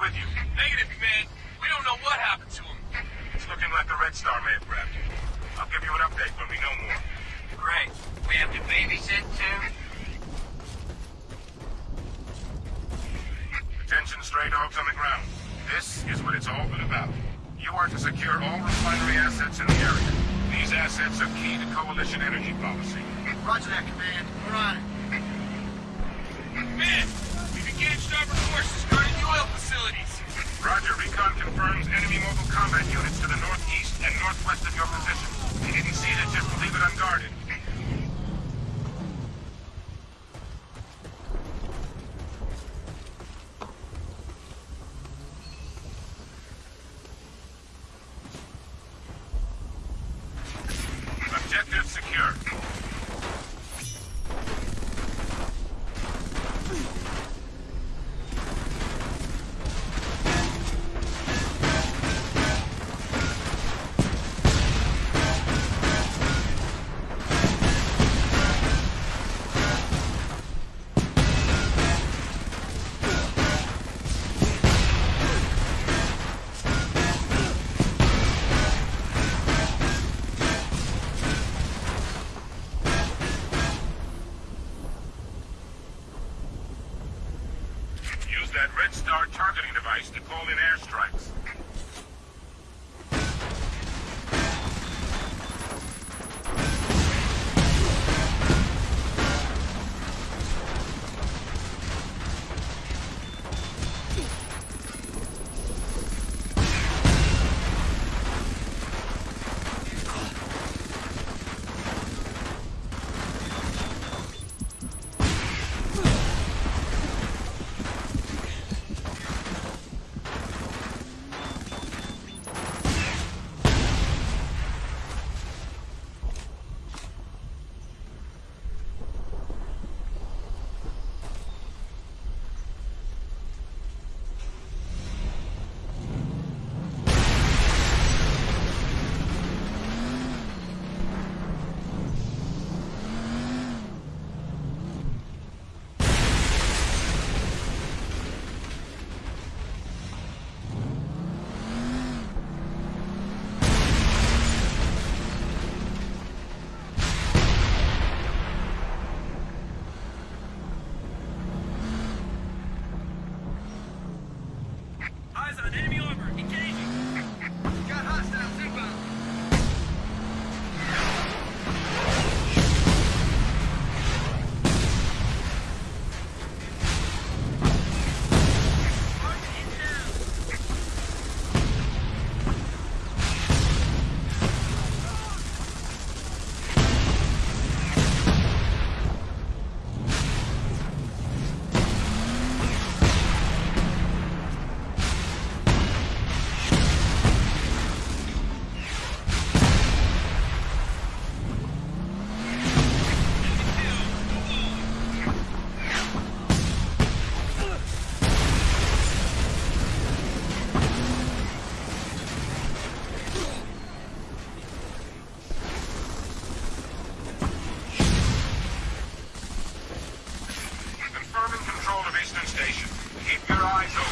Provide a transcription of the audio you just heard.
with you. Negative, Command. We don't know what happened to him. It's looking like the Red Star may have grabbed him. I'll give you an update when we know more. Great. We have to babysit too? Attention stray dogs on the ground. This is what it's all been about. You are to secure all refinery assets in the area. These assets are key to Coalition energy policy. Roger that, Command. We're on it. Mobile combat units to the northeast and northwest of your position. They didn't see it, just leave it unguarded. Objective secure. Device to call eyes open.